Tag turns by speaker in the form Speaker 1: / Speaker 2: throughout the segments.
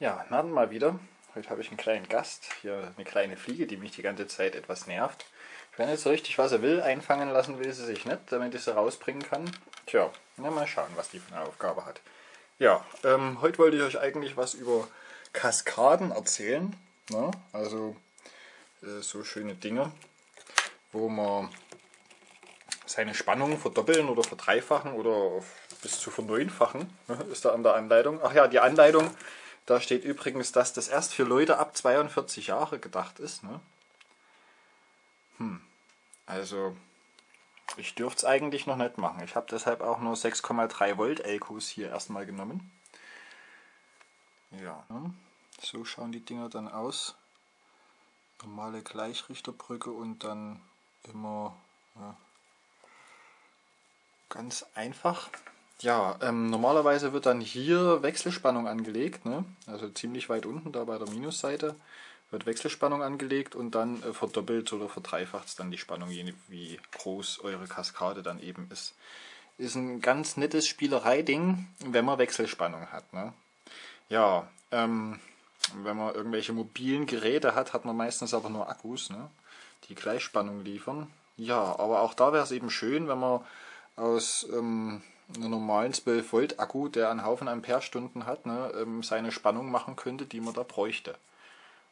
Speaker 1: Ja, dann mal wieder. Heute habe ich einen kleinen Gast, hier eine kleine Fliege, die mich die ganze Zeit etwas nervt. Ich weiß nicht so richtig, was er will. Einfangen lassen will sie sich nicht, damit ich sie rausbringen kann. Tja, na mal schauen, was die für eine Aufgabe hat. Ja, ähm, heute wollte ich euch eigentlich was über Kaskaden erzählen. Ne? Also äh, so schöne Dinge, wo man seine Spannung verdoppeln oder verdreifachen oder bis zu verneunfachen, ne? ist da an der Anleitung. Ach ja, die Anleitung da steht übrigens, dass das erst für Leute ab 42 Jahre gedacht ist. Ne? Hm. Also, ich dürfte es eigentlich noch nicht machen. Ich habe deshalb auch nur 6,3 Volt Elkos hier erstmal genommen. Ja, ne? so schauen die Dinger dann aus. Normale Gleichrichterbrücke und dann immer ja, ganz einfach. Ja, ähm, normalerweise wird dann hier Wechselspannung angelegt, ne? also ziemlich weit unten da bei der Minusseite wird Wechselspannung angelegt und dann äh, verdoppelt oder verdreifacht dann die Spannung, je wie groß eure Kaskade dann eben ist. Ist ein ganz nettes Spielereiding, wenn man Wechselspannung hat. Ne? Ja, ähm, wenn man irgendwelche mobilen Geräte hat, hat man meistens aber nur Akkus, ne? die Gleichspannung liefern. Ja, aber auch da wäre es eben schön, wenn man aus ähm, einen normalen 12 Volt Akku, der einen Haufen Amperestunden hat, ne, ähm, seine Spannung machen könnte, die man da bräuchte,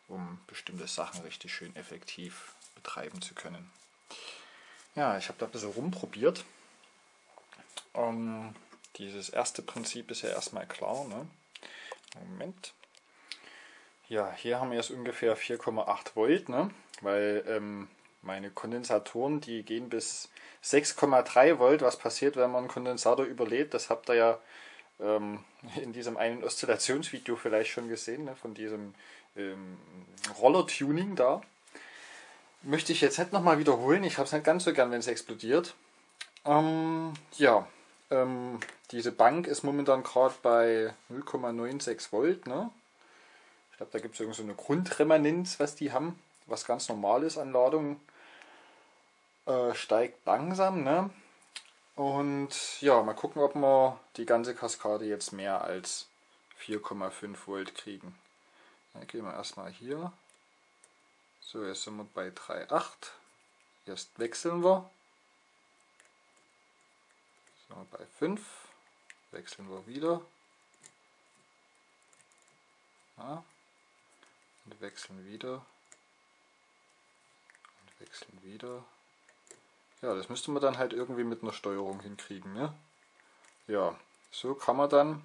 Speaker 1: um bestimmte Sachen richtig schön effektiv betreiben zu können. Ja, ich habe da ein bisschen rumprobiert. Ähm, dieses erste Prinzip ist ja erstmal klar. Ne? Moment. Ja, hier haben wir jetzt ungefähr 4,8 Volt, ne? weil ähm, meine Kondensatoren, die gehen bis 6,3 Volt. Was passiert, wenn man einen Kondensator überlädt? Das habt ihr ja ähm, in diesem einen Oszillationsvideo vielleicht schon gesehen, ne, von diesem ähm, Roller-Tuning da. Möchte ich jetzt nicht nochmal wiederholen. Ich habe es nicht ganz so gern, wenn es explodiert. Ähm, ja, ähm, diese Bank ist momentan gerade bei 0,96 Volt. Ne? Ich glaube, da gibt es so eine Grundremanenz, was die haben, was ganz normal ist an Ladung äh, steigt langsam. Ne? Und ja, mal gucken, ob wir die ganze Kaskade jetzt mehr als 4,5 Volt kriegen. Dann gehen wir erstmal hier. So, jetzt sind wir bei 3,8. Jetzt wechseln wir. Sind wir bei 5. Wechseln wir wieder. Ja. Und wechseln wieder. Wechseln wieder. Ja, das müsste man dann halt irgendwie mit einer Steuerung hinkriegen. Ne? Ja, so kann man dann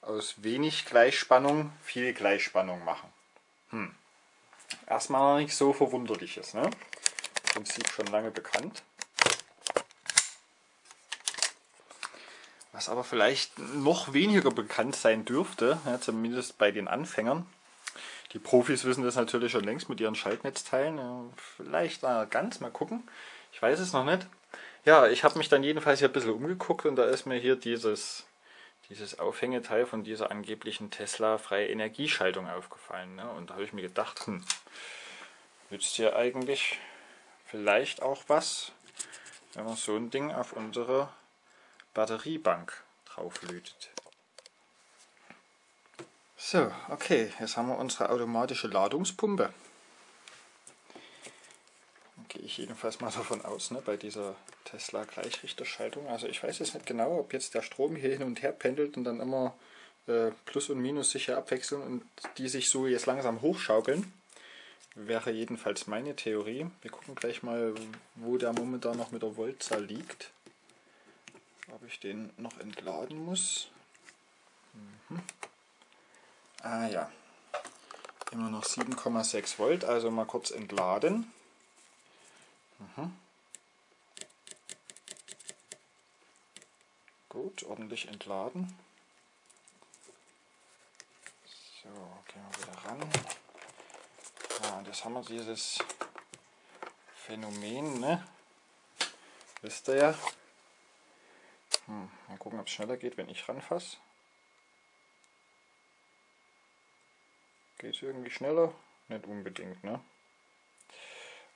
Speaker 1: aus wenig Gleichspannung viel Gleichspannung machen. Hm. Erstmal noch nicht so verwunderliches. Ne? Prinzip schon lange bekannt. Was aber vielleicht noch weniger bekannt sein dürfte, ja, zumindest bei den Anfängern. Die Profis wissen das natürlich schon längst mit ihren Schaltnetzteilen. Vielleicht mal ganz mal gucken. Ich weiß es noch nicht. Ja, ich habe mich dann jedenfalls hier ein bisschen umgeguckt und da ist mir hier dieses, dieses Aufhängeteil von dieser angeblichen Tesla freie Energieschaltung aufgefallen. Ne? Und da habe ich mir gedacht, hm, nützt hier eigentlich vielleicht auch was, wenn man so ein Ding auf unsere Batteriebank drauflötet. So, okay, jetzt haben wir unsere automatische Ladungspumpe gehe ich jedenfalls mal davon aus, ne, bei dieser Tesla Gleichrichterschaltung. Also ich weiß jetzt nicht genau, ob jetzt der Strom hier hin und her pendelt und dann immer äh, Plus und Minus sicher abwechseln und die sich so jetzt langsam hochschaukeln. Wäre jedenfalls meine Theorie. Wir gucken gleich mal, wo der momentan noch mit der Voltzahl liegt. Ob ich den noch entladen muss. Mhm. Ah ja, immer noch 7,6 Volt, also mal kurz entladen. Mhm. Gut, ordentlich entladen. So, gehen wir wieder ran. Ja, und jetzt haben wir dieses Phänomen, ne? Wisst ihr ja. Hm, mal gucken, ob es schneller geht, wenn ich ranfasse. Geht es irgendwie schneller? Nicht unbedingt, ne?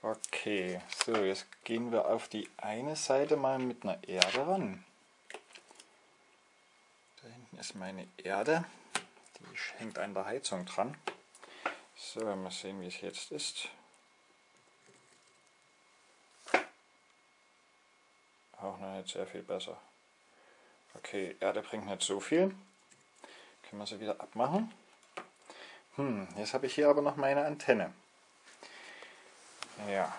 Speaker 1: Okay, so jetzt gehen wir auf die eine Seite mal mit einer Erde ran. Da hinten ist meine Erde, Die hängt an der Heizung dran. So, mal sehen, wie es jetzt ist. Auch noch nicht sehr viel besser. Okay, Erde bringt nicht so viel. Können wir sie wieder abmachen. Hm, jetzt habe ich hier aber noch meine Antenne. Ja,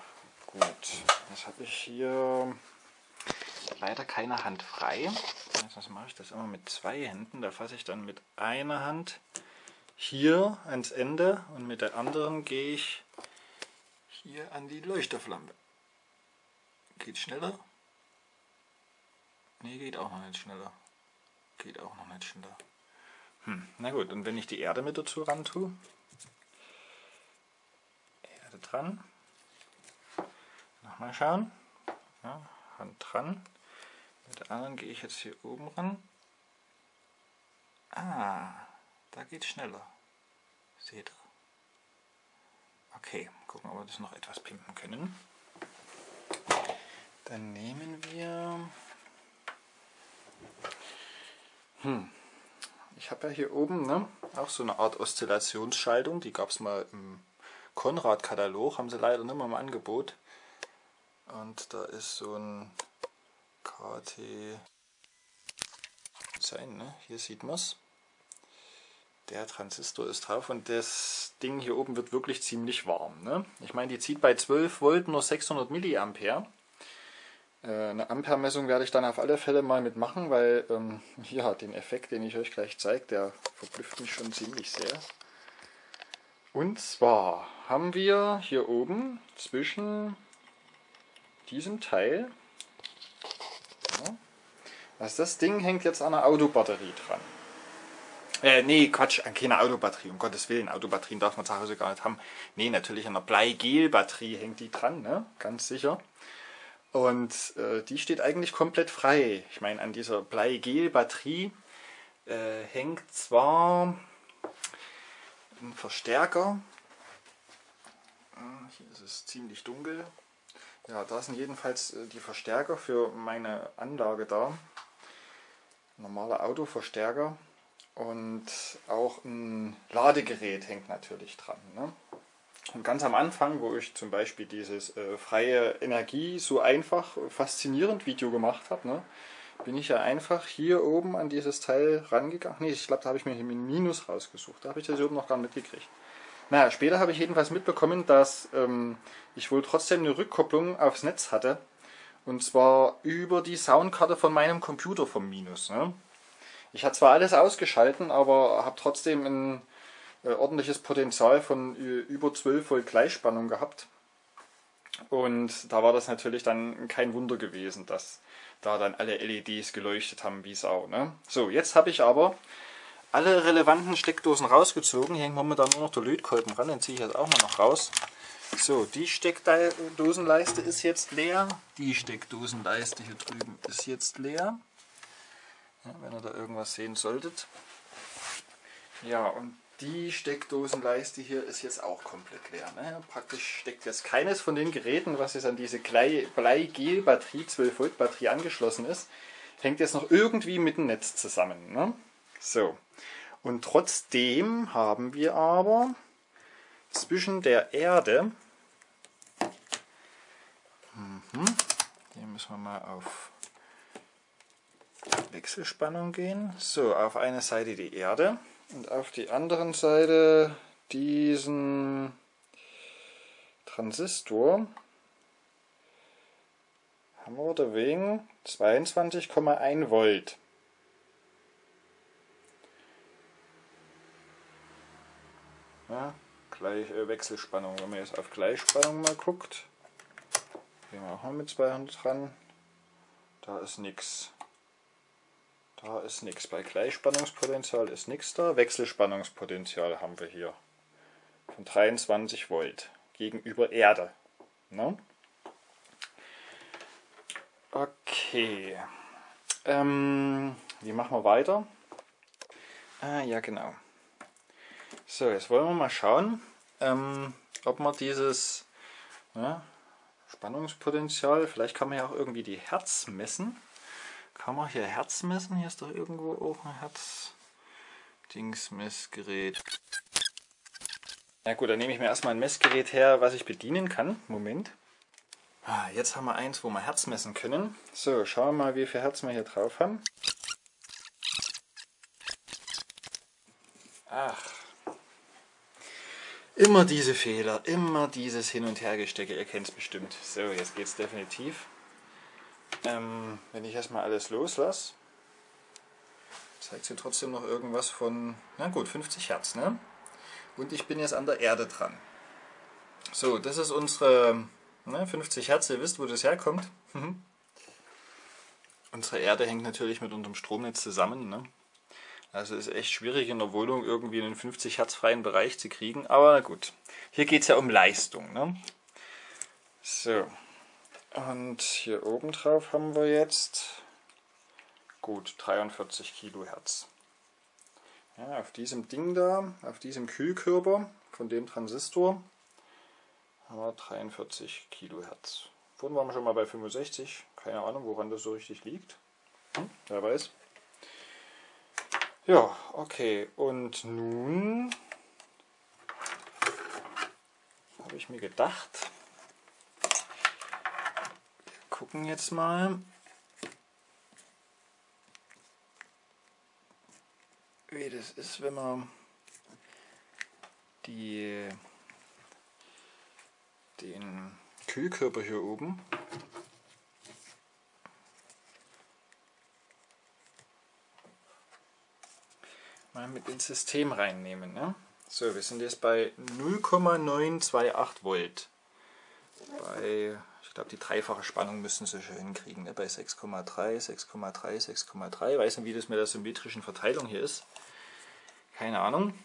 Speaker 1: gut. Jetzt habe ich hier leider keine Hand frei. Jetzt mache ich das immer mit zwei Händen. Da fasse ich dann mit einer Hand hier ans Ende und mit der anderen gehe ich hier an die Leuchterflampe. Geht schneller? Ne, geht auch noch nicht schneller. Geht auch noch nicht schneller. Hm, na gut, und wenn ich die Erde mit dazu ran tue, Erde dran, nochmal schauen, ja, Hand dran, mit der anderen gehe ich jetzt hier oben ran. Ah, da geht schneller. Seht ihr? Okay, gucken, ob wir das noch etwas pimpen können. Dann nehmen wir... Hm, ich habe ja hier oben ne, auch so eine Art Oszillationsschaltung, die gab es mal im Konrad-Katalog, haben sie leider nicht mehr im Angebot. Und da ist so ein KT sein, ne? hier sieht man es. Der Transistor ist drauf und das Ding hier oben wird wirklich ziemlich warm. Ne? Ich meine, die zieht bei 12 Volt nur 600 Milliampere. Äh, eine Ampermessung werde ich dann auf alle Fälle mal mitmachen, weil ähm, ja, den Effekt, den ich euch gleich zeige, der verblüfft mich schon ziemlich sehr. Und zwar haben wir hier oben zwischen diesem Teil, ja, also das Ding hängt jetzt an einer Autobatterie dran. Äh, nee, Quatsch, keine Autobatterie, um Gottes Willen, Autobatterien darf man zu Hause gar nicht haben. Nee, natürlich an einer Bleigel-Batterie hängt die dran, ne? ganz sicher. Und äh, die steht eigentlich komplett frei. Ich meine, an dieser Bleigel-Batterie äh, hängt zwar ein Verstärker. Ah, hier ist es ziemlich dunkel. Ja, da sind jedenfalls äh, die Verstärker für meine Anlage da. Normaler Autoverstärker. Und auch ein Ladegerät hängt natürlich dran. Ne? Und ganz am Anfang, wo ich zum Beispiel dieses äh, freie Energie so einfach faszinierend Video gemacht habe, ne, bin ich ja einfach hier oben an dieses Teil rangegangen. Nee, ich glaube, da habe ich mir ein Minus rausgesucht. Da habe ich das oben noch gar nicht mitgekriegt. Naja, später habe ich jedenfalls mitbekommen, dass ähm, ich wohl trotzdem eine Rückkopplung aufs Netz hatte. Und zwar über die Soundkarte von meinem Computer vom Minus. Ne? Ich hatte zwar alles ausgeschalten, aber habe trotzdem ein ordentliches Potenzial von über 12 Volt Gleichspannung gehabt. Und da war das natürlich dann kein Wunder gewesen, dass da dann alle LEDs geleuchtet haben wie Sau. Ne? So, jetzt habe ich aber alle relevanten Steckdosen rausgezogen. Hier hängt momentan nur noch der Lötkolben ran, den ziehe ich jetzt auch mal noch raus. So, die Steckdosenleiste ist jetzt leer. Die Steckdosenleiste hier drüben ist jetzt leer. Ja, wenn ihr da irgendwas sehen solltet. Ja, und die Steckdosenleiste hier ist jetzt auch komplett leer. Ne? Praktisch steckt jetzt keines von den Geräten, was jetzt an diese Bleigel-Batterie, 12 Volt Batterie angeschlossen ist, hängt jetzt noch irgendwie mit dem Netz zusammen. Ne? So. Und trotzdem haben wir aber zwischen der Erde, mhm, hier müssen wir mal auf Wechselspannung gehen, so auf eine Seite die Erde und auf die anderen Seite diesen Transistor haben wir deswegen 22,1 Volt. Ja, gleich äh, Wechselspannung. Wenn man jetzt auf Gleichspannung mal guckt, gehen wir auch mal mit 200 dran, da ist nichts. Da ist nichts. Bei Gleichspannungspotenzial ist nichts da. Wechselspannungspotenzial haben wir hier von 23 Volt gegenüber Erde. Ne? Okay. Ähm, wie machen wir weiter? Ah, ja, genau. So, jetzt wollen wir mal schauen, ähm, ob man dieses ne, Spannungspotenzial, vielleicht kann man ja auch irgendwie die Herz messen. Kann man hier Herz messen? Hier ist doch irgendwo auch ein Herz. Dingsmessgerät. Na gut, dann nehme ich mir erstmal ein Messgerät her, was ich bedienen kann. Moment. Ah, jetzt haben wir eins, wo wir Herz messen können. So, schauen wir mal, wie viel Herz wir hier drauf haben. Ach. Immer diese Fehler, immer dieses Hin- und Hergestecke, ihr kennt es bestimmt. So, jetzt geht es definitiv. Ähm, wenn ich erstmal alles loslasse, zeigt sie trotzdem noch irgendwas von, na gut, 50 Hertz, ne? Und ich bin jetzt an der Erde dran. So, das ist unsere ne, 50 Hertz, ihr wisst, wo das herkommt. Mhm. unsere Erde hängt natürlich mit unserem Stromnetz zusammen. Ne? Also ist echt schwierig in der Wohnung irgendwie einen 50 Hertz freien Bereich zu kriegen. Aber gut, hier geht es ja um Leistung. Ne? So, und hier oben drauf haben wir jetzt gut 43 Kilohertz. Ja, auf diesem Ding da, auf diesem Kühlkörper von dem Transistor haben wir 43 Kilohertz. Vorhin waren wir schon mal bei 65, keine Ahnung, woran das so richtig liegt. Hm, wer weiß. Ja, okay, und nun habe ich mir gedacht, gucken jetzt mal, wie das ist, wenn man die, den Kühlkörper hier oben mal mit ins System reinnehmen. Ne? So, wir sind jetzt bei 0,928 Volt. Bei, ich glaube, die dreifache Spannung müssen sie schon hinkriegen. Ne? Bei 6,3, 6,3, 6,3. Weiß nicht, wie das mit der symmetrischen Verteilung hier ist. Keine Ahnung.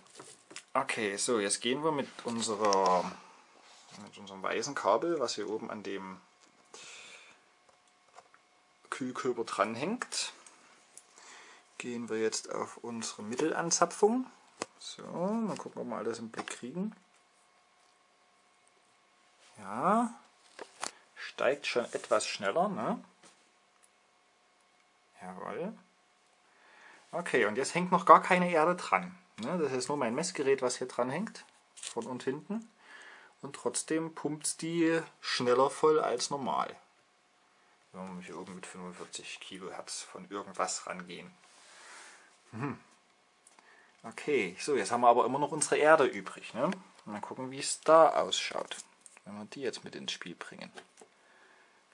Speaker 1: Okay, so jetzt gehen wir mit unserer mit unserem weißen Kabel, was hier oben an dem Kühlkörper dranhängt, gehen wir jetzt auf unsere Mittelanzapfung. So, mal gucken, ob wir alles im Blick kriegen. Ja, steigt schon etwas schneller, ne? Jawohl. Okay, und jetzt hängt noch gar keine Erde dran. Ne? Das ist nur mein Messgerät, was hier dran hängt, von und hinten. Und trotzdem pumpt es die schneller voll als normal. Wenn wir hier oben mit 45 Kilohertz von irgendwas rangehen. Hm. Okay, so jetzt haben wir aber immer noch unsere Erde übrig. Ne? Mal gucken, wie es da ausschaut, wenn wir die jetzt mit ins Spiel bringen.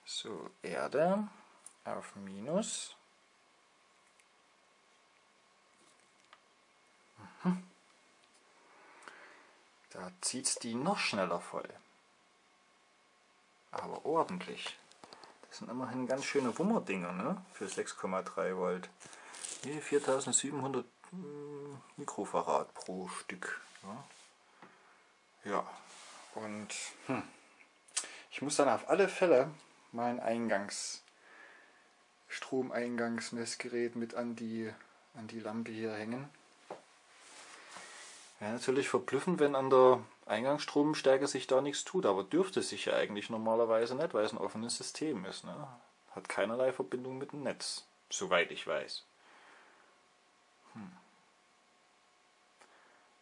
Speaker 1: So, Erde auf Minus. Mhm. Da zieht es die noch schneller voll. Aber ordentlich. Das sind immerhin ganz schöne Wummerdinger ne? für 6,3 Volt. Hier 4700 hm, Mikrofarad pro Stück. Ja, ja. und hm, ich muss dann auf alle Fälle mein Eingangs Stromeingangsmessgerät mit an die, an die Lampe hier hängen. Ja, natürlich verblüffend, wenn an der Eingangsstromstärke sich da nichts tut, aber dürfte sich ja eigentlich normalerweise nicht, weil es ein offenes System ist. Ne? Hat keinerlei Verbindung mit dem Netz, soweit ich weiß. Hm.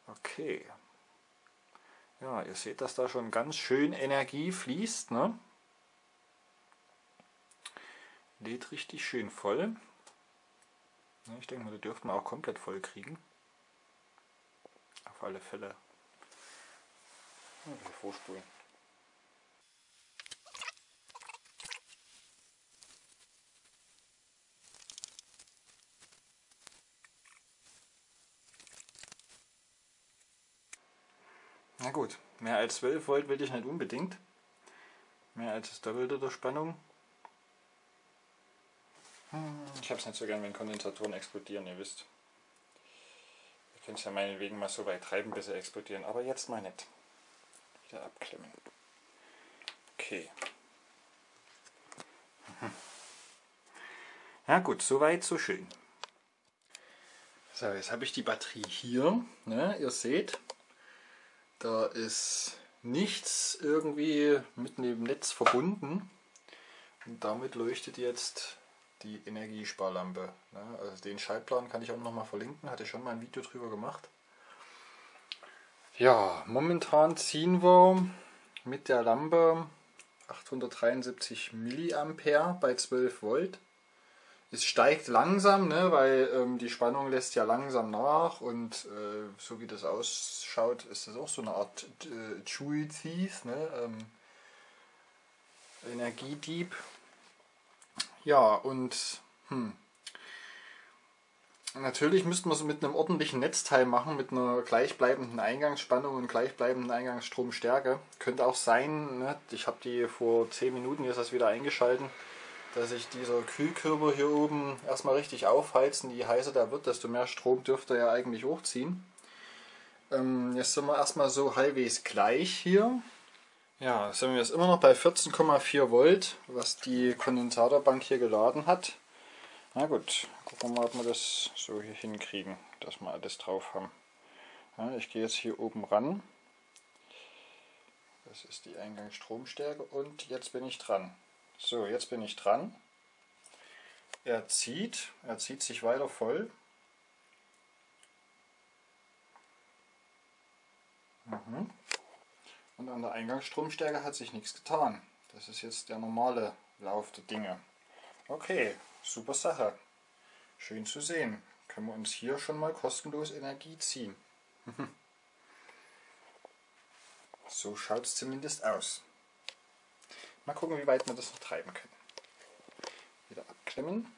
Speaker 1: Okay. Ja, ihr seht, dass da schon ganz schön Energie fließt. Ne? Lädt richtig schön voll. Ich denke mal, die dürften wir auch komplett voll kriegen. Auf alle Fälle. Vorspulen. Na gut, mehr als 12 Volt will ich nicht unbedingt. Mehr als das Doppelte der Spannung. Ich habe es nicht so gern, wenn Kondensatoren explodieren, ihr wisst. Ihr könnt es ja meinetwegen mal so weit treiben, bis sie explodieren, aber jetzt mal nicht. Wieder abklemmen. Okay. Ja gut, soweit, so schön. So, jetzt habe ich die Batterie hier. Ne? Ihr seht, da ist nichts irgendwie mit dem Netz verbunden. Und damit leuchtet jetzt die Energiesparlampe. Ne? Also den Schaltplan kann ich auch noch mal verlinken, hatte ich schon mal ein Video drüber gemacht. Ja, momentan ziehen wir mit der Lampe 873 Milliampere bei 12 Volt. Es steigt langsam, ne, weil ähm, die Spannung lässt ja langsam nach und äh, so wie das ausschaut, ist das auch so eine Art äh, Chewy Thief, ne, ähm, Energiedieb. Ja, und hm, natürlich müssten wir es mit einem ordentlichen Netzteil machen, mit einer gleichbleibenden Eingangsspannung und gleichbleibenden Eingangsstromstärke. Könnte auch sein, ne, ich habe die vor 10 Minuten jetzt das wieder eingeschalten dass sich dieser Kühlkörper hier oben erstmal richtig aufheizen. Je heißer der wird, desto mehr Strom dürfte er ja eigentlich hochziehen. Ähm, jetzt sind wir erstmal so halbwegs gleich hier. Ja, sind wir jetzt immer noch bei 14,4 Volt, was die Kondensatorbank hier geladen hat. Na gut, gucken wir mal, ob wir das so hier hinkriegen, dass wir alles drauf haben. Ja, ich gehe jetzt hier oben ran. Das ist die Eingangsstromstärke und jetzt bin ich dran. So, jetzt bin ich dran. Er zieht, er zieht sich weiter voll. Mhm. Und an der Eingangsstromstärke hat sich nichts getan. Das ist jetzt der normale Lauf der Dinge. Okay, super Sache. Schön zu sehen. Können wir uns hier schon mal kostenlos Energie ziehen. so schaut es zumindest aus. Mal gucken, wie weit wir das noch treiben können. Wieder abklemmen.